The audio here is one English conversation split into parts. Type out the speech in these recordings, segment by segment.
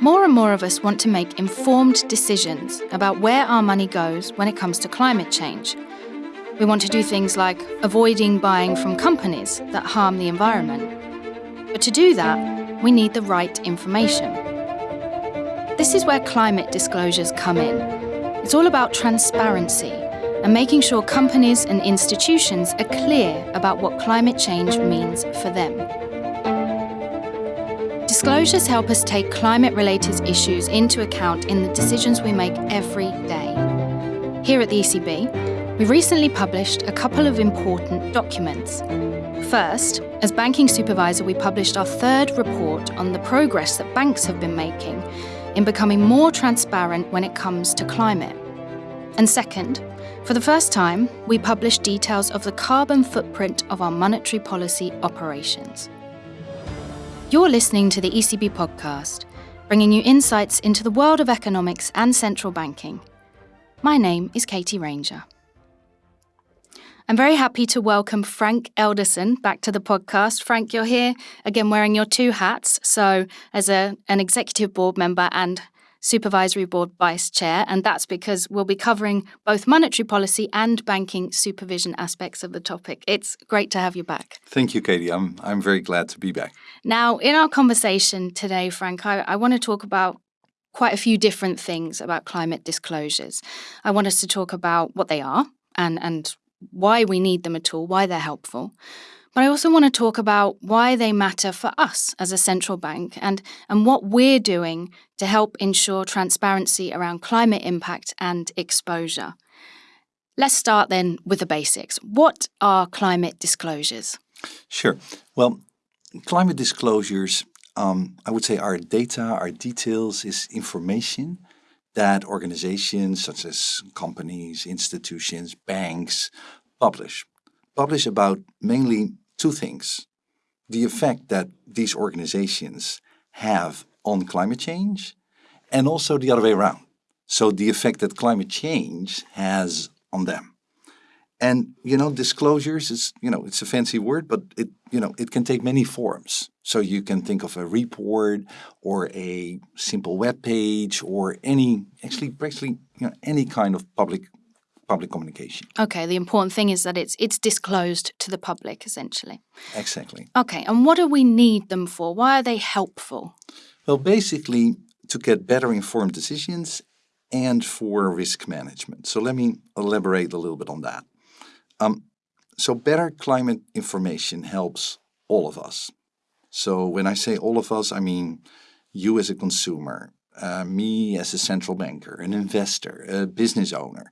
More and more of us want to make informed decisions about where our money goes when it comes to climate change. We want to do things like avoiding buying from companies that harm the environment. But to do that, we need the right information. This is where climate disclosures come in. It's all about transparency and making sure companies and institutions are clear about what climate change means for them. Disclosures help us take climate-related issues into account in the decisions we make every day. Here at the ECB, we recently published a couple of important documents. First, as banking supervisor, we published our third report on the progress that banks have been making in becoming more transparent when it comes to climate. And second, for the first time, we published details of the carbon footprint of our monetary policy operations. You're listening to the ECB podcast, bringing you insights into the world of economics and central banking. My name is Katie Ranger. I'm very happy to welcome Frank Elderson back to the podcast. Frank, you're here again wearing your two hats. So, as a, an executive board member and Supervisory Board Vice Chair, and that's because we'll be covering both monetary policy and banking supervision aspects of the topic. It's great to have you back. Thank you, Katie. I'm, I'm very glad to be back. Now, in our conversation today, Frank, I, I want to talk about quite a few different things about climate disclosures. I want us to talk about what they are and, and why we need them at all, why they're helpful. But I also want to talk about why they matter for us as a central bank and, and what we're doing to help ensure transparency around climate impact and exposure. Let's start then with the basics. What are climate disclosures? Sure. Well, climate disclosures, um, I would say, are data, are details, is information that organizations such as companies, institutions, banks publish. Publish about mainly two things. The effect that these organizations have on climate change and also the other way around. So the effect that climate change has on them. And, you know, disclosures is, you know, it's a fancy word, but it, you know, it can take many forms. So you can think of a report or a simple web page or any, actually, basically, you know, any kind of public public communication. Okay, the important thing is that it's it's disclosed to the public essentially. Exactly. Okay, and what do we need them for? Why are they helpful? Well, basically to get better informed decisions and for risk management. So let me elaborate a little bit on that. Um, so better climate information helps all of us. So when I say all of us, I mean you as a consumer, uh, me as a central banker, an investor, a business owner,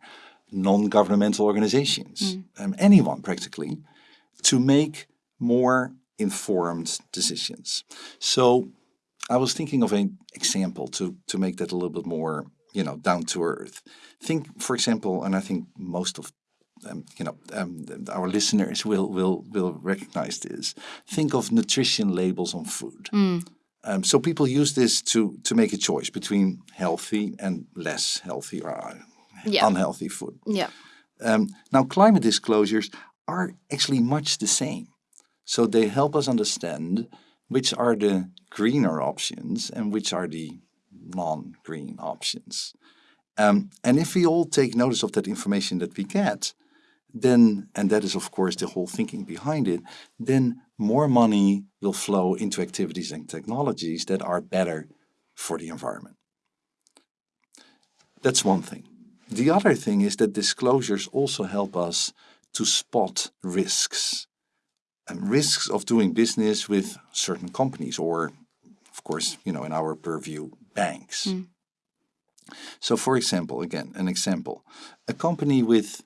non-governmental organizations, mm. um, anyone practically, to make more informed decisions. So I was thinking of an example to, to make that a little bit more, you know, down to earth. Think, for example, and I think most of um, you know, um, our listeners will will will recognize this. Think of nutrition labels on food. Mm. Um, so people use this to to make a choice between healthy and less healthy, or yeah. unhealthy food. Yeah. Um, now, climate disclosures are actually much the same. So they help us understand which are the greener options and which are the non-green options. Um, and if we all take notice of that information that we get, then, and that is of course the whole thinking behind it, then more money will flow into activities and technologies that are better for the environment. That's one thing. The other thing is that disclosures also help us to spot risks and risks of doing business with certain companies or, of course, you know, in our purview, banks. Mm. So for example, again, an example, a company with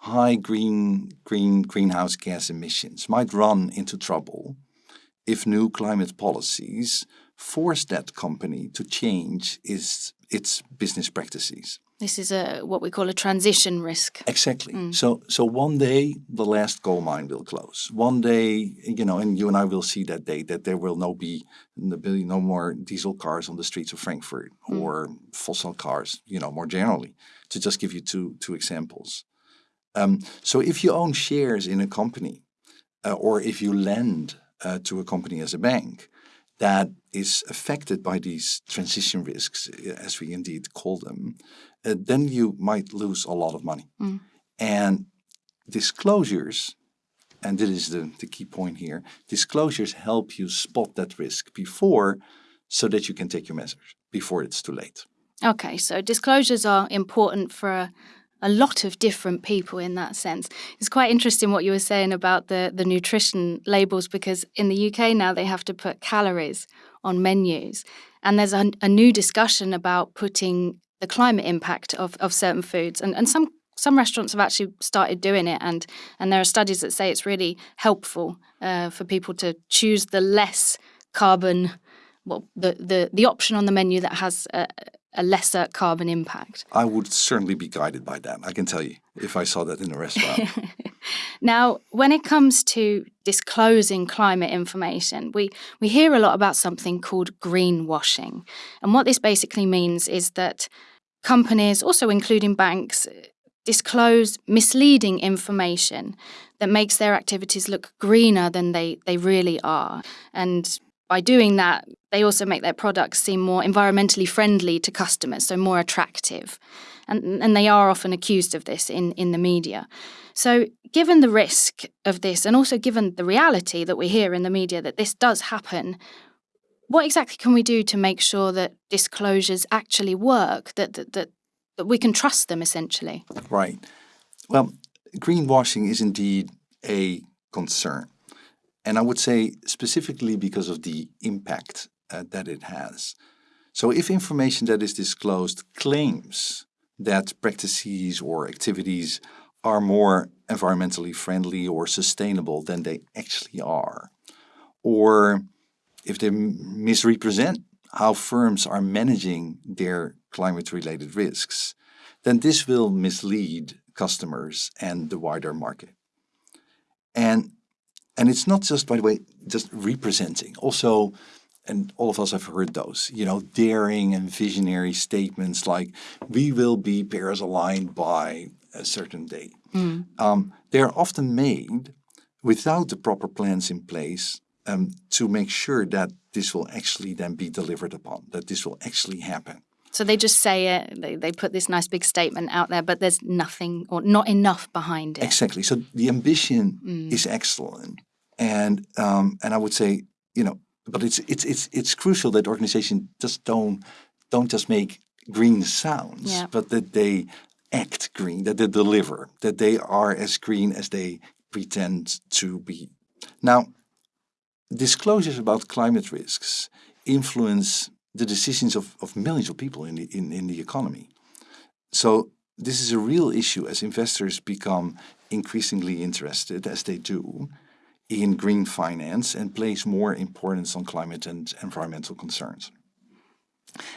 high green, green greenhouse gas emissions might run into trouble if new climate policies force that company to change its, its business practices. This is a what we call a transition risk. Exactly. Mm. So so one day the last coal mine will close. One day, you know, and you and I will see that day that there will no be no more diesel cars on the streets of Frankfurt mm. or fossil cars, you know, more generally. To just give you two two examples. Um, so if you own shares in a company, uh, or if you lend uh, to a company as a bank, that is affected by these transition risks, as we indeed call them, uh, then you might lose a lot of money. Mm. And disclosures, and this is the, the key point here, disclosures help you spot that risk before so that you can take your measures before it's too late. Okay, so disclosures are important for a, lot of different people in that sense. It's quite interesting what you were saying about the, the nutrition labels because in the UK now they have to put calories on menus. And there's a, a new discussion about putting the climate impact of, of certain foods. And, and some some restaurants have actually started doing it, and and there are studies that say it's really helpful uh, for people to choose the less carbon, well, the the the option on the menu that has a, a lesser carbon impact. I would certainly be guided by that. I can tell you if I saw that in a restaurant. now, when it comes to disclosing climate information, we, we hear a lot about something called greenwashing. And what this basically means is that companies, also including banks, disclose misleading information that makes their activities look greener than they, they really are. And by doing that, they also make their products seem more environmentally friendly to customers, so more attractive. And, and they are often accused of this in, in the media. So, given the risk of this, and also given the reality that we hear in the media that this does happen, what exactly can we do to make sure that disclosures actually work, that, that, that, that we can trust them essentially? Right. Well, greenwashing is indeed a concern. And I would say specifically because of the impact uh, that it has. So if information that is disclosed claims that practices or activities are more environmentally friendly or sustainable than they actually are, or if they misrepresent how firms are managing their climate-related risks, then this will mislead customers and the wider market. And and it's not just, by the way, just representing. Also, and all of us have heard those, you know, daring and visionary statements like, we will be Paris aligned by a certain date. Mm. Um, they're often made without the proper plans in place um, to make sure that this will actually then be delivered upon, that this will actually happen. So they just say it, they, they put this nice big statement out there, but there's nothing or not enough behind it. Exactly. So the ambition mm. is excellent. And um, and I would say, you know, but it's it's it's it's crucial that organizations just don't don't just make green sounds, yeah. but that they act green, that they deliver, that they are as green as they pretend to be. Now, disclosures about climate risks influence the decisions of, of millions of people in the, in, in the economy. So this is a real issue as investors become increasingly interested, as they do, in green finance and place more importance on climate and environmental concerns.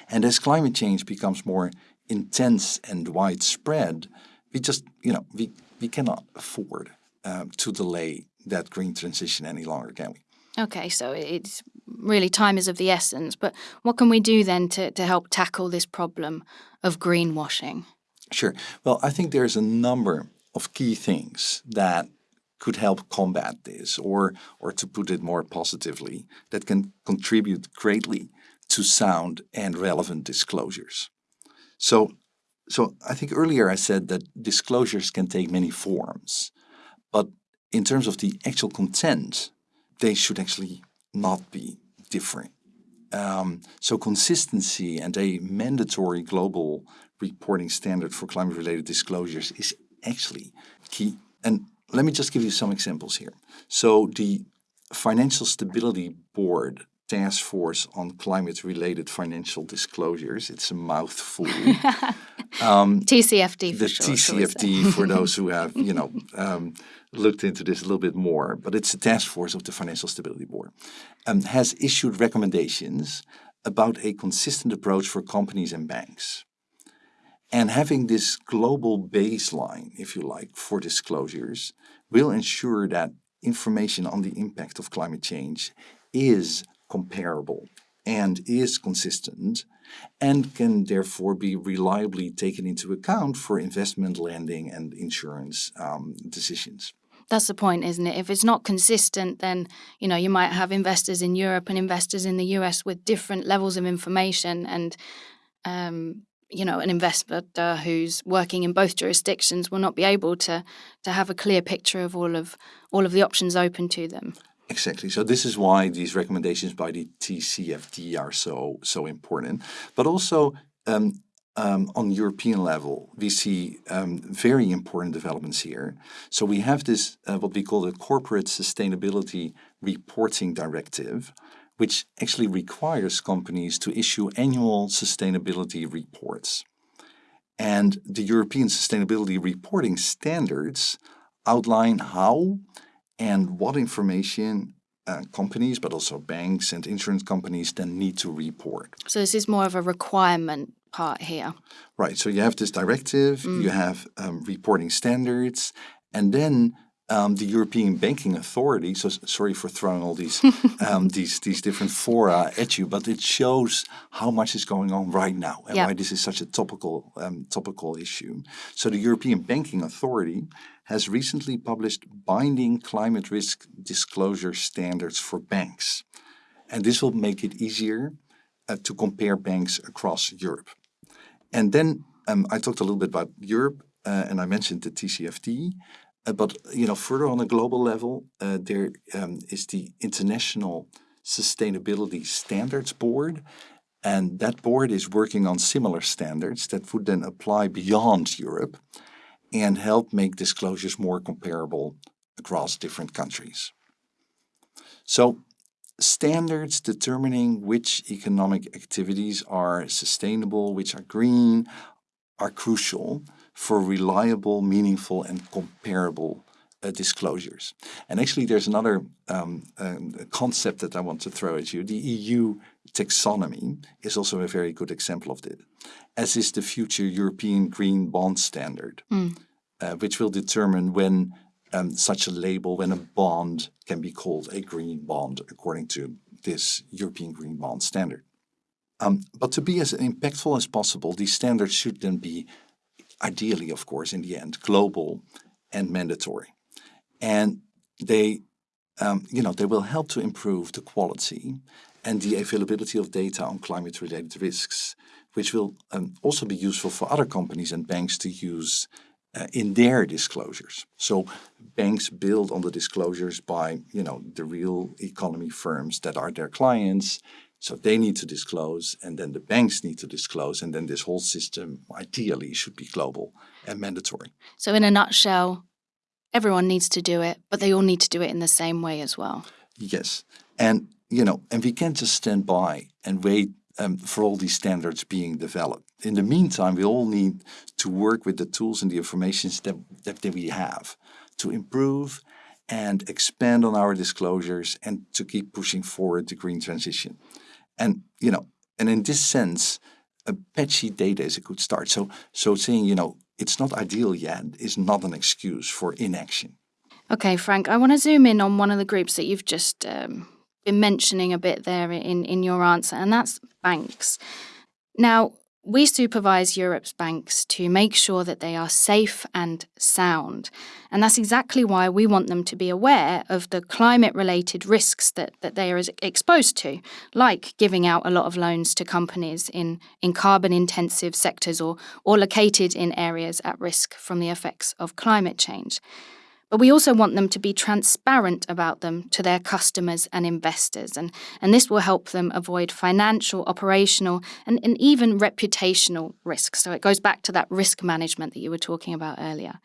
And as climate change becomes more intense and widespread, we just, you know, we, we cannot afford uh, to delay that green transition any longer, can we? Okay, so it's really time is of the essence. But what can we do then to, to help tackle this problem of greenwashing? Sure. Well, I think there's a number of key things that could help combat this, or, or to put it more positively, that can contribute greatly to sound and relevant disclosures. So, so I think earlier I said that disclosures can take many forms, but in terms of the actual content, they should actually not be different. Um, so consistency and a mandatory global reporting standard for climate-related disclosures is actually key. And let me just give you some examples here. So the Financial Stability Board Task Force on Climate-Related Financial Disclosures, it's a mouthful. um, TCFD The sure, TCFD for those who have, you know, um, looked into this a little bit more, but it's a task force of the Financial Stability Board, um, has issued recommendations about a consistent approach for companies and banks. And having this global baseline, if you like, for disclosures will ensure that information on the impact of climate change is comparable and is consistent and can therefore be reliably taken into account for investment lending and insurance um, decisions. That's the point, isn't it? If it's not consistent, then you know you might have investors in Europe and investors in the US with different levels of information, and um, you know an investor who's working in both jurisdictions will not be able to to have a clear picture of all of all of the options open to them. Exactly. So this is why these recommendations by the TCFD are so so important. But also um, um, on European level, we see um, very important developments here. So we have this uh, what we call the Corporate Sustainability Reporting Directive, which actually requires companies to issue annual sustainability reports. And the European Sustainability Reporting Standards outline how and what information uh, companies, but also banks and insurance companies then need to report. So this is more of a requirement part here. Right. So you have this directive, mm. you have um, reporting standards, and then um, the European Banking Authority. So sorry for throwing all these um, these these different fora at you, but it shows how much is going on right now and yep. why this is such a topical um, topical issue. So the European Banking Authority has recently published binding climate risk disclosure standards for banks, and this will make it easier uh, to compare banks across Europe. And then um, I talked a little bit about Europe, uh, and I mentioned the TCFD. But you know, further on a global level, uh, there um, is the International Sustainability Standards Board, and that board is working on similar standards that would then apply beyond Europe and help make disclosures more comparable across different countries. So standards determining which economic activities are sustainable, which are green, are crucial for reliable, meaningful, and comparable uh, disclosures. And actually, there's another um, uh, concept that I want to throw at you. The EU taxonomy is also a very good example of this, as is the future European Green Bond Standard, mm. uh, which will determine when um, such a label, when a bond can be called a green bond according to this European Green Bond Standard. Um, but to be as impactful as possible, these standards should then be ideally, of course, in the end, global and mandatory. And they, um, you know, they will help to improve the quality and the availability of data on climate-related risks, which will um, also be useful for other companies and banks to use uh, in their disclosures. So banks build on the disclosures by, you know, the real economy firms that are their clients so they need to disclose, and then the banks need to disclose, and then this whole system ideally should be global and mandatory. So, in a nutshell, everyone needs to do it, but they all need to do it in the same way as well. Yes, and you know, and we can't just stand by and wait um, for all these standards being developed. In the meantime, we all need to work with the tools and the information that, that, that we have to improve and expand on our disclosures and to keep pushing forward the green transition. And, you know, and in this sense, a patchy data is a good start. So, so saying, you know, it's not ideal yet is not an excuse for inaction. Okay, Frank, I want to zoom in on one of the groups that you've just um, been mentioning a bit there in, in your answer, and that's banks. Now, we supervise Europe's banks to make sure that they are safe and sound. And that's exactly why we want them to be aware of the climate related risks that, that they are exposed to, like giving out a lot of loans to companies in, in carbon intensive sectors or, or located in areas at risk from the effects of climate change. But we also want them to be transparent about them to their customers and investors. And, and this will help them avoid financial, operational, and, and even reputational risks. So it goes back to that risk management that you were talking about earlier.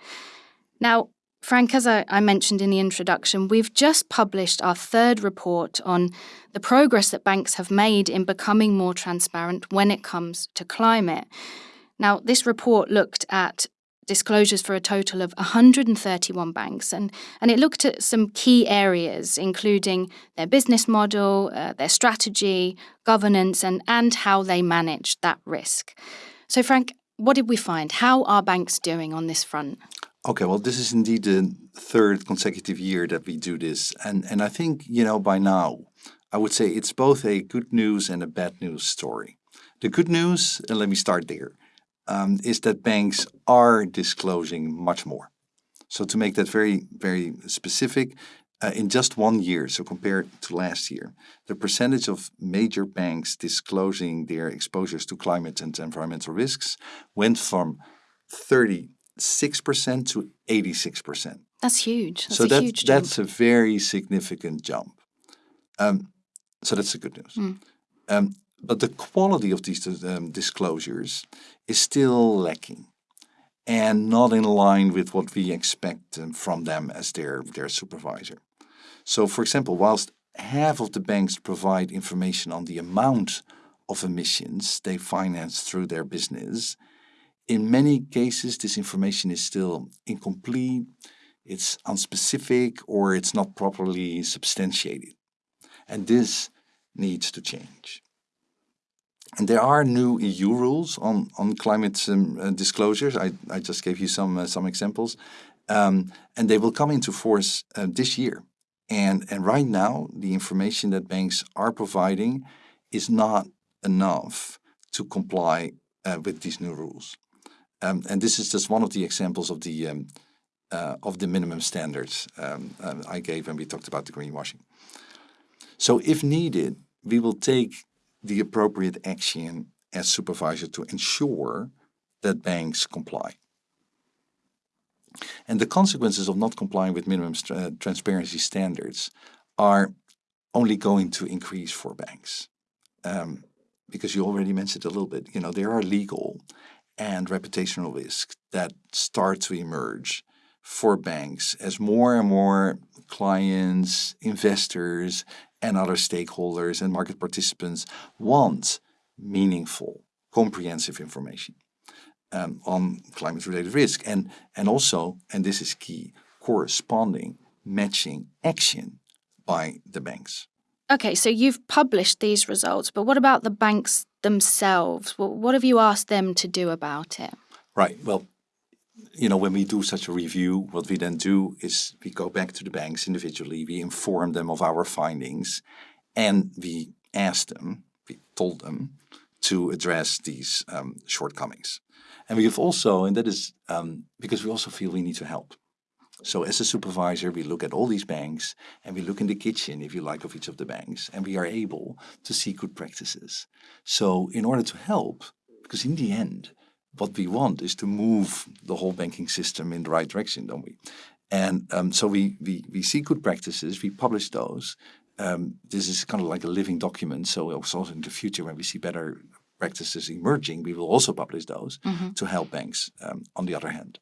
Now, Frank, as I, I, mentioned in the introduction, we've just published our third report on the progress that banks have made in becoming more transparent when it comes to climate. Now, this report looked at disclosures for a total of 131 banks, and, and it looked at some key areas, including their business model, uh, their strategy, governance, and, and how they manage that risk. So, Frank, what did we find? How are banks doing on this front? Okay, well, this is indeed the third consecutive year that we do this. And, and I think, you know, by now, I would say it's both a good news and a bad news story. The good news, and let me start there, um, is that banks are disclosing much more. So to make that very, very specific, uh, in just one year, so compared to last year, the percentage of major banks disclosing their exposures to climate and environmental risks went from 36% to 86%. That's huge. That's so a that, huge jump. that's a very significant jump. Um, so that's the good news. Mm. Um, but the quality of these um, disclosures is still lacking and not in line with what we expect um, from them as their, their supervisor. So, for example, whilst half of the banks provide information on the amount of emissions they finance through their business, in many cases this information is still incomplete, it's unspecific, or it's not properly substantiated. And this needs to change. And there are new EU rules on, on climate um, uh, disclosures. I, I just gave you some, uh, some examples. Um, and they will come into force uh, this year. And, and right now, the information that banks are providing is not enough to comply uh, with these new rules. Um, and this is just one of the examples of the, um, uh, of the minimum standards um, um, I gave when we talked about the greenwashing. So if needed, we will take the appropriate action as supervisor to ensure that banks comply. And the consequences of not complying with minimum uh, transparency standards are only going to increase for banks. Um, because you already mentioned a little bit, you know, there are legal and reputational risks that start to emerge for banks as more and more clients, investors, and other stakeholders and market participants want meaningful, comprehensive information um, on climate-related risk. And, and also, and this is key, corresponding matching action by the banks. Okay, so you've published these results, but what about the banks themselves? What have you asked them to do about it? Right. Well, you know, when we do such a review, what we then do is we go back to the banks individually, we inform them of our findings, and we ask them, we told them to address these um, shortcomings. And we have also, and that is um, because we also feel we need to help. So as a supervisor, we look at all these banks and we look in the kitchen, if you like, of each of the banks, and we are able to see good practices. So in order to help, because in the end, what we want is to move the whole banking system in the right direction, don't we? And um, so we, we, we see good practices, we publish those. Um, this is kind of like a living document. So also in the future, when we see better practices emerging, we will also publish those mm -hmm. to help banks um, on the other hand.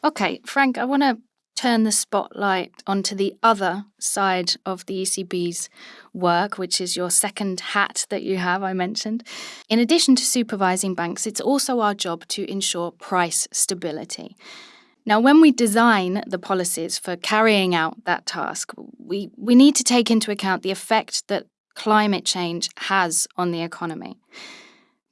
Okay, Frank, I want to turn the spotlight onto the other side of the ECB's work, which is your second hat that you have, I mentioned. In addition to supervising banks, it's also our job to ensure price stability. Now, when we design the policies for carrying out that task, we, we need to take into account the effect that climate change has on the economy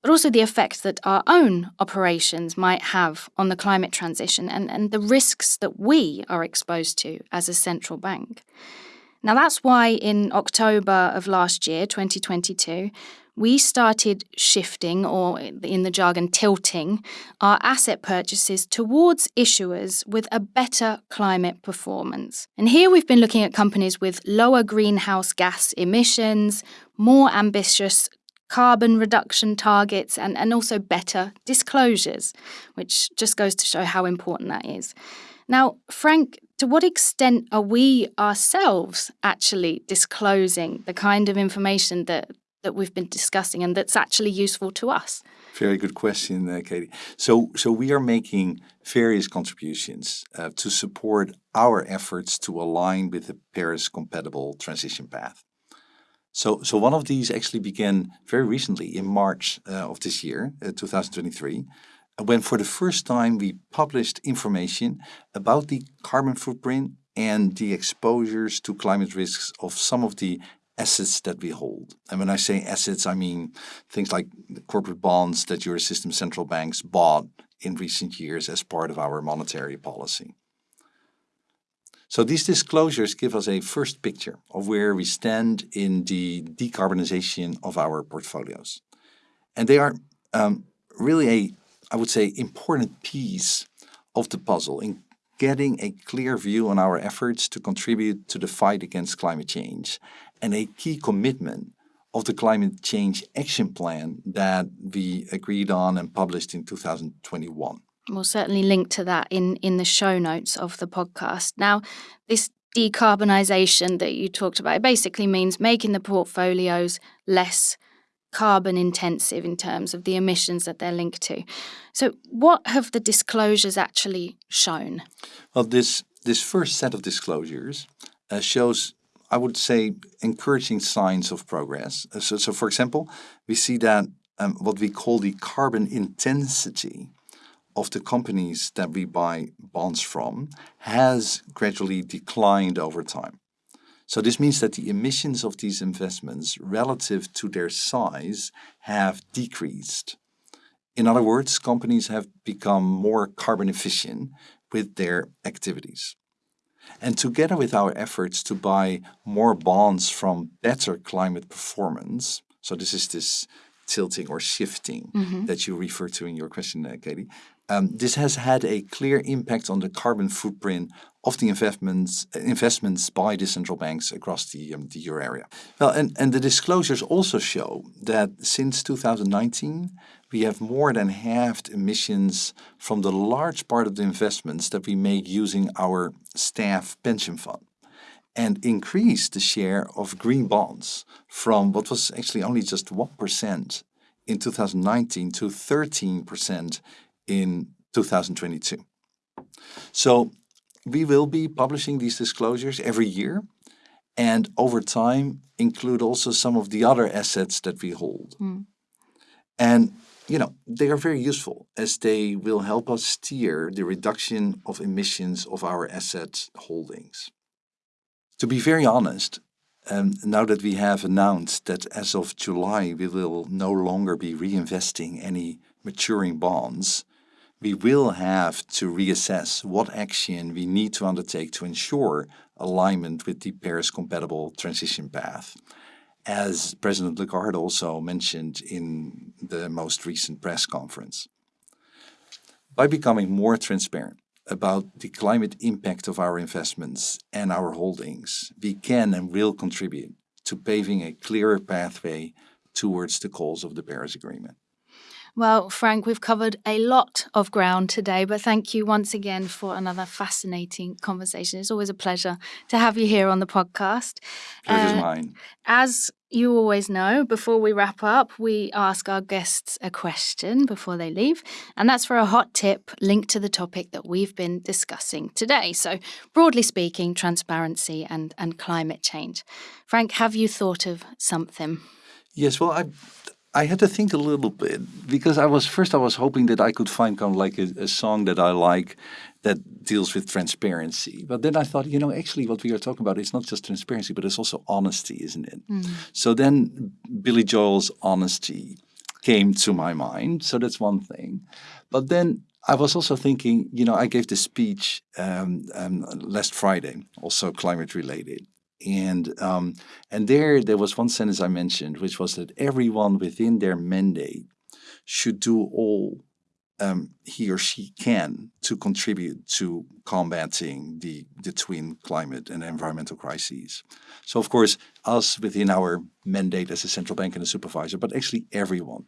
but also the effects that our own operations might have on the climate transition and, and the risks that we are exposed to as a central bank. Now, that's why in October of last year, 2022, we started shifting, or in the jargon, tilting, our asset purchases towards issuers with a better climate performance. And here we've been looking at companies with lower greenhouse gas emissions, more ambitious carbon reduction targets, and, and also better disclosures, which just goes to show how important that is. Now, Frank, to what extent are we ourselves actually disclosing the kind of information that, that we've been discussing and that's actually useful to us? Very good question, uh, Katie. So, so we are making various contributions uh, to support our efforts to align with the Paris-compatible transition path. So, so one of these actually began very recently in March uh, of this year, uh, 2023, when for the first time we published information about the carbon footprint and the exposures to climate risks of some of the assets that we hold. And when I say assets, I mean things like corporate bonds that Eurosystem central banks bought in recent years as part of our monetary policy. So these disclosures give us a first picture of where we stand in the decarbonization of our portfolios. And they are um, really a, I would say, important piece of the puzzle in getting a clear view on our efforts to contribute to the fight against climate change and a key commitment of the climate change action plan that we agreed on and published in 2021. We'll certainly link to that in, in the show notes of the podcast. Now, this decarbonisation that you talked about basically means making the portfolios less carbon intensive in terms of the emissions that they're linked to. So, what have the disclosures actually shown? Well, this this first set of disclosures uh, shows, I would say, encouraging signs of progress. Uh, so, so, for example, we see that um, what we call the carbon intensity of the companies that we buy bonds from has gradually declined over time. So this means that the emissions of these investments relative to their size have decreased. In other words, companies have become more carbon efficient with their activities. And together with our efforts to buy more bonds from better climate performance, so this is this tilting or shifting mm -hmm. that you refer to in your question, Katie, um, this has had a clear impact on the carbon footprint of the investments investments by the central banks across the, um, the euro area. Well, and, and the disclosures also show that since 2019, we have more than halved emissions from the large part of the investments that we make using our staff pension fund and increased the share of green bonds from what was actually only just 1% in 2019 to 13% in 2022. So we will be publishing these disclosures every year and over time include also some of the other assets that we hold. Mm. And you know, they are very useful as they will help us steer the reduction of emissions of our asset holdings. To be very honest, um, now that we have announced that as of July we will no longer be reinvesting any maturing bonds, we will have to reassess what action we need to undertake to ensure alignment with the Paris-compatible transition path. As President Lagarde also mentioned in the most recent press conference. By becoming more transparent about the climate impact of our investments and our holdings, we can and will contribute to paving a clearer pathway towards the goals of the Paris Agreement. Well, Frank, we've covered a lot of ground today, but thank you once again for another fascinating conversation. It's always a pleasure to have you here on the podcast. Pleasure's uh, mine. As you always know, before we wrap up, we ask our guests a question before they leave, and that's for a hot tip linked to the topic that we've been discussing today. So, broadly speaking, transparency and, and climate change. Frank, have you thought of something? Yes, well, I I had to think a little bit because I was first I was hoping that I could find kind of like a, a, song that I like that deals with transparency. But then I thought, you know, actually what we are talking about is not just transparency, but it's also honesty, isn't it? Mm. So then Billy Joel's honesty came to my mind. So that's one thing. But then I was also thinking, you know, I gave this speech um, um, last Friday, also climate related. And um, and there there was one sentence I mentioned, which was that everyone within their mandate should do all um, he or she can to contribute to combating the, the twin climate and environmental crises. So of course, us within our mandate as a central bank and a supervisor, but actually everyone.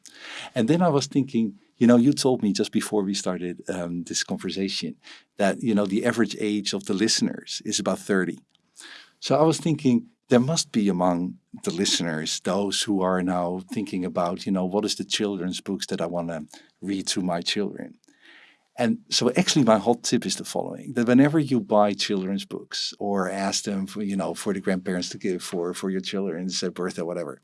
And then I was thinking, you know, you told me just before we started um, this conversation that, you know, the average age of the listeners is about 30. So I was thinking there must be among the listeners those who are now thinking about, you know, what is the children's books that I want to read to my children. And so actually my hot tip is the following, that whenever you buy children's books or ask them for, you know, for the grandparents to give for, for your children's birthday, whatever,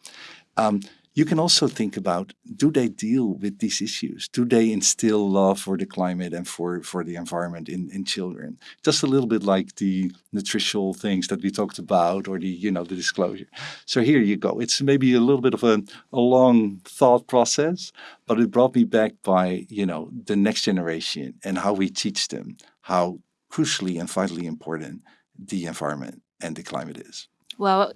um, you can also think about, do they deal with these issues? Do they instill love for the climate and for, for the environment in, in children? Just a little bit like the nutritional things that we talked about or the, you know, the disclosure. So here you go. It's maybe a little bit of a, a long thought process, but it brought me back by, you know, the next generation and how we teach them how crucially and vitally important the environment and the climate is. Well,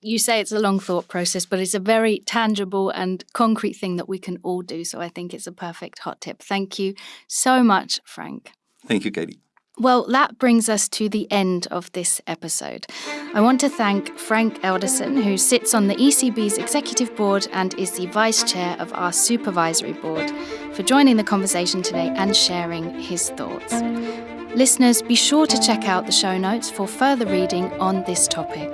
you say it's a long thought process, but it's a very tangible and concrete thing that we can all do. So I think it's a perfect hot tip. Thank you so much, Frank. Thank you, Katie. Well, that brings us to the end of this episode. I want to thank Frank Elderson, who sits on the ECB's executive board and is the vice chair of our supervisory board, for joining the conversation today and sharing his thoughts. Listeners, be sure to check out the show notes for further reading on this topic.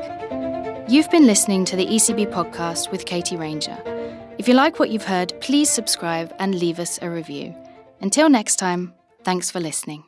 You've been listening to the ECB podcast with Katie Ranger. If you like what you've heard, please subscribe and leave us a review. Until next time, thanks for listening.